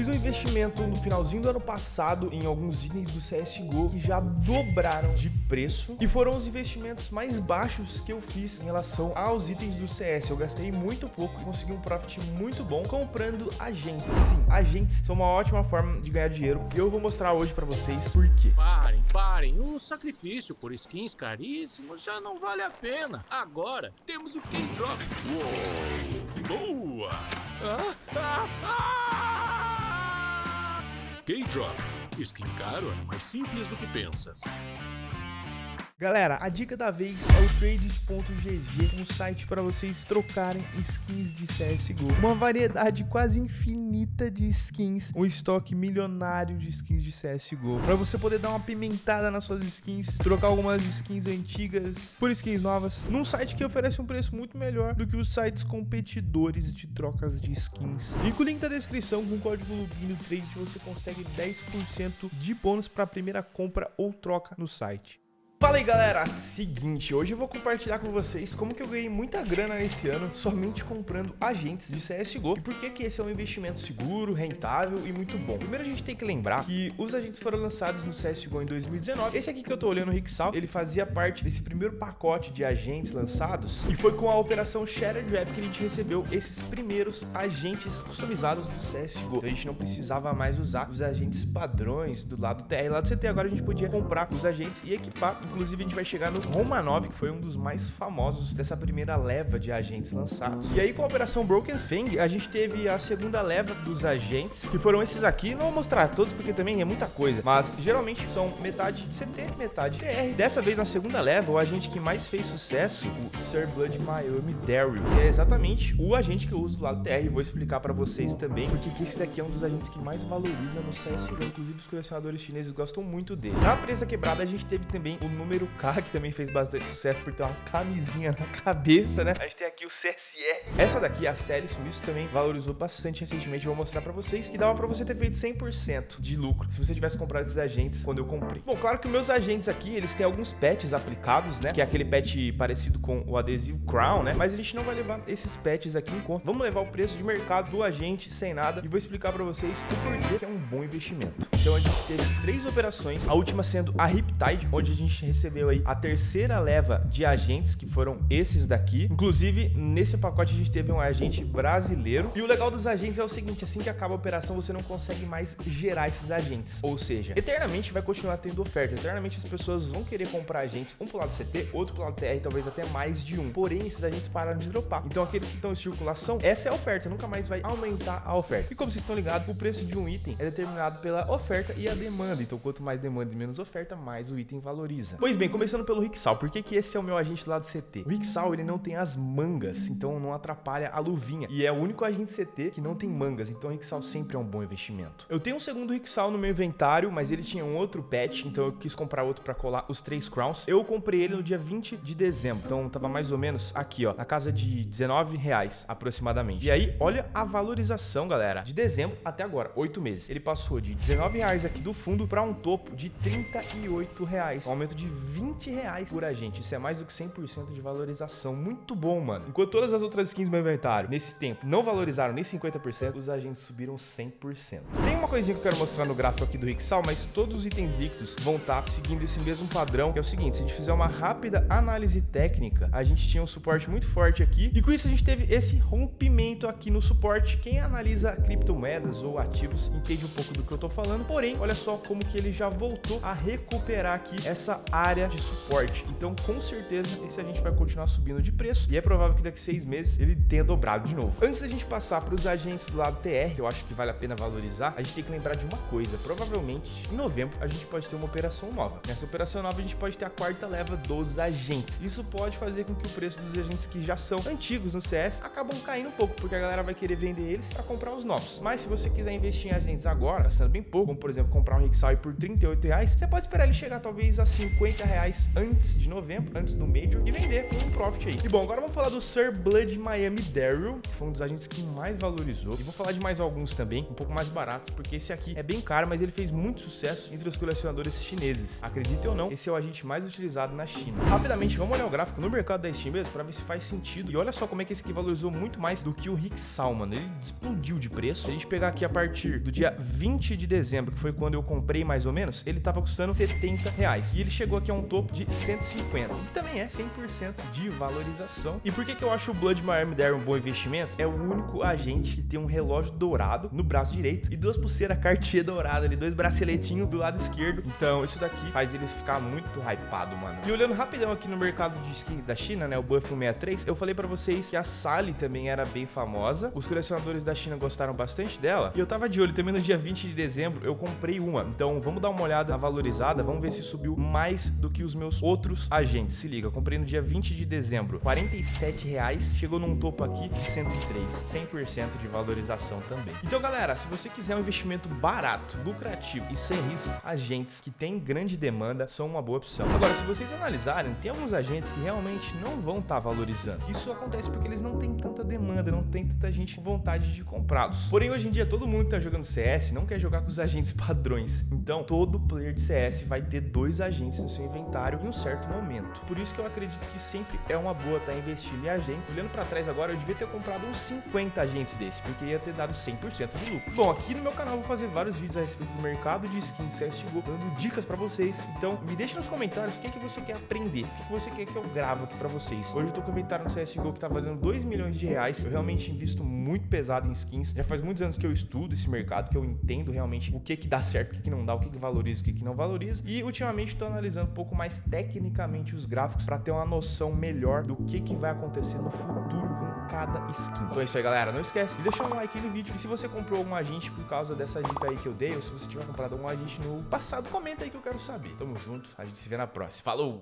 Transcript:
Fiz um investimento no finalzinho do ano passado em alguns itens do CSGO que já dobraram de preço e foram os investimentos mais baixos que eu fiz em relação aos itens do CS. Eu gastei muito pouco e consegui um profit muito bom comprando agentes. Sim, agentes são uma ótima forma de ganhar dinheiro e eu vou mostrar hoje pra vocês por quê. Parem, parem. O sacrifício por skins caríssimos já não vale a pena. Agora temos o K-Drop. Uou! Boa! Ah, ah, ah! K-Drop. Skin caro é mais simples do que pensas. Galera, a dica da vez é o trades.gg, um site para vocês trocarem skins de CSGO. Uma variedade quase infinita de skins, um estoque milionário de skins de CSGO. Para você poder dar uma pimentada nas suas skins, trocar algumas skins antigas por skins novas, num site que oferece um preço muito melhor do que os sites competidores de trocas de skins. E com o link da descrição, com o código LUBINO Trade, você consegue 10% de bônus para a primeira compra ou troca no site. Fala aí galera, seguinte, hoje eu vou compartilhar com vocês como que eu ganhei muita grana esse ano somente comprando agentes de CSGO e por que que esse é um investimento seguro, rentável e muito bom. Primeiro a gente tem que lembrar que os agentes foram lançados no CSGO em 2019, esse aqui que eu tô olhando, o Rixal, ele fazia parte desse primeiro pacote de agentes lançados. E foi com a operação Shattered Web que a gente recebeu esses primeiros agentes customizados do CSGO. Então a gente não precisava mais usar os agentes padrões do lado TR, lá do CT, agora a gente podia comprar os agentes e equipar Inclusive, a gente vai chegar no Roma 9, que foi um dos mais famosos dessa primeira leva de agentes lançados. E aí, com a Operação Broken Fang, a gente teve a segunda leva dos agentes, que foram esses aqui. Não vou mostrar todos, porque também é muita coisa. Mas, geralmente, são metade CT, metade TR. Dessa vez, na segunda leva, o agente que mais fez sucesso, o Sir Blood Miami Daryl, que é exatamente o agente que eu uso do lado TR. Vou explicar pra vocês também, porque esse daqui é um dos agentes que mais valoriza no CSGO. Inclusive, os colecionadores chineses gostam muito dele. Na presa quebrada, a gente teve também o número K, que também fez bastante sucesso por ter uma camisinha na cabeça, né? A gente tem aqui o CSR. Essa daqui, a série Suíço, também valorizou bastante recentemente. Vou mostrar pra vocês que dava pra você ter feito 100% de lucro se você tivesse comprado esses agentes quando eu comprei. Bom, claro que meus agentes aqui, eles têm alguns patches aplicados, né? Que é aquele patch parecido com o adesivo Crown, né? Mas a gente não vai levar esses patches aqui em conta. Vamos levar o preço de mercado do agente sem nada e vou explicar pra vocês o porquê que é um bom investimento. Então a gente teve três operações, a última sendo a Riptide, onde a gente recebeu aí a terceira leva de agentes, que foram esses daqui. Inclusive, nesse pacote a gente teve um agente brasileiro. E o legal dos agentes é o seguinte, assim que acaba a operação, você não consegue mais gerar esses agentes. Ou seja, eternamente vai continuar tendo oferta. Eternamente as pessoas vão querer comprar agentes, um pro lado CT, outro pro lado TR, talvez até mais de um. Porém, esses agentes pararam de dropar. Então, aqueles que estão em circulação, essa é a oferta, nunca mais vai aumentar a oferta. E como vocês estão ligados, o preço de um item é determinado pela oferta e a demanda. Então, quanto mais demanda e menos oferta, mais o item valoriza. Pois bem, começando pelo Rixal. Por que, que esse é o meu agente lá do CT? O Rixal, ele não tem as mangas, então não atrapalha a luvinha. E é o único agente CT que não tem mangas, então o Rixal sempre é um bom investimento. Eu tenho um segundo Rixal no meu inventário, mas ele tinha um outro patch, então eu quis comprar outro para colar os três crowns. Eu comprei ele no dia 20 de dezembro, então tava mais ou menos aqui, ó, na casa de 19 reais aproximadamente. E aí, olha a valorização, galera, de dezembro até agora, oito meses. Ele passou de 19 reais aqui do fundo para um topo de 38 reais, um aumento de 20 reais por agente. Isso é mais do que 100% de valorização. Muito bom, mano. Enquanto todas as outras skins do meu inventário, nesse tempo, não valorizaram nem 50%, os agentes subiram 100%. Tem uma coisinha que eu quero mostrar no gráfico aqui do Rixal, mas todos os itens líquidos vão estar tá seguindo esse mesmo padrão, que é o seguinte, se a gente fizer uma rápida análise técnica, a gente tinha um suporte muito forte aqui, e com isso a gente teve esse rompimento aqui no suporte. Quem analisa criptomoedas ou ativos entende um pouco do que eu tô falando, porém, olha só como que ele já voltou a recuperar aqui essa área de suporte. Então, com certeza, esse a gente vai continuar subindo de preço e é provável que daqui a seis meses ele tenha dobrado de novo. Antes da gente passar para os agentes do lado TR, eu acho que vale a pena valorizar, a gente tem que lembrar de uma coisa. Provavelmente, em novembro, a gente pode ter uma operação nova. Nessa operação nova, a gente pode ter a quarta leva dos agentes. Isso pode fazer com que o preço dos agentes que já são antigos no CS acabam caindo um pouco, porque a galera vai querer vender eles para comprar os novos. Mas se você quiser investir em agentes agora, gastando bem pouco, como por exemplo, comprar um Rixai por 38 reais, você pode esperar ele chegar talvez a 50 50 reais antes de novembro, antes do Major, e vender com um profit aí. E bom, agora vamos falar do Sir Blood Miami Daryl, que foi um dos agentes que mais valorizou. E vou falar de mais alguns também, um pouco mais baratos, porque esse aqui é bem caro, mas ele fez muito sucesso entre os colecionadores chineses. Acredite ou não, esse é o agente mais utilizado na China. Rapidamente, vamos olhar o gráfico no mercado da Steam mesmo, pra ver se faz sentido. E olha só como é que esse aqui valorizou muito mais do que o Rick Salman. Ele explodiu de preço. Se a gente pegar aqui a partir do dia 20 de dezembro, que foi quando eu comprei mais ou menos, ele tava custando 70 reais. E ele chegou aqui a um topo de 150, que também é 100% de valorização. E por que, que eu acho o Blood Miami Dare um bom investimento? É o único agente que tem um relógio dourado no braço direito e duas pulseiras Cartier dourada ali, dois braceletinhos do lado esquerdo. Então, isso daqui faz ele ficar muito hypado, mano. E olhando rapidão aqui no mercado de skins da China, né, o Buff 163, eu falei para vocês que a Sally também era bem famosa. Os colecionadores da China gostaram bastante dela. E eu tava de olho também no dia 20 de dezembro, eu comprei uma. Então, vamos dar uma olhada na valorizada, vamos ver se subiu mais do que os meus outros agentes. Se liga, comprei no dia 20 de dezembro, 47 reais, chegou num topo aqui de 103, 100% de valorização também. Então, galera, se você quiser um investimento barato, lucrativo e sem risco, agentes que têm grande demanda são uma boa opção. Agora, se vocês analisarem, tem alguns agentes que realmente não vão estar tá valorizando. Isso acontece porque eles não têm tanta demanda, não tem tanta gente com vontade de comprá-los. Porém, hoje em dia, todo mundo que tá jogando CS não quer jogar com os agentes padrões. Então, todo player de CS vai ter dois agentes no seu inventário em um certo momento. Por isso que eu acredito que sempre é uma boa estar tá investindo em agentes. Olhando para trás agora, eu devia ter comprado uns 50 agentes desse, porque ia ter dado 100% de lucro. Bom, aqui no meu canal eu vou fazer vários vídeos a respeito do mercado de skins CSGO, dando dicas para vocês. Então, me deixa nos comentários o que, é que você quer aprender, o que, que você quer que eu gravo aqui para vocês. Hoje eu tô com o inventário no CSGO que tá valendo 2 milhões de reais. Eu realmente invisto muito pesado em skins. Já faz muitos anos que eu estudo esse mercado, que eu entendo realmente o que que dá certo, o que que não dá, o que que valoriza, o que que não valoriza. E ultimamente estou analisando um pouco mais tecnicamente os gráficos para ter uma noção melhor do que que vai acontecer no futuro com cada skin. Então é isso aí, galera. Não esquece de deixar um like no vídeo. E se você comprou algum agente por causa dessa dica aí que eu dei, ou se você tiver comprado algum agente no passado, comenta aí que eu quero saber. Tamo junto, a gente se vê na próxima. Falou!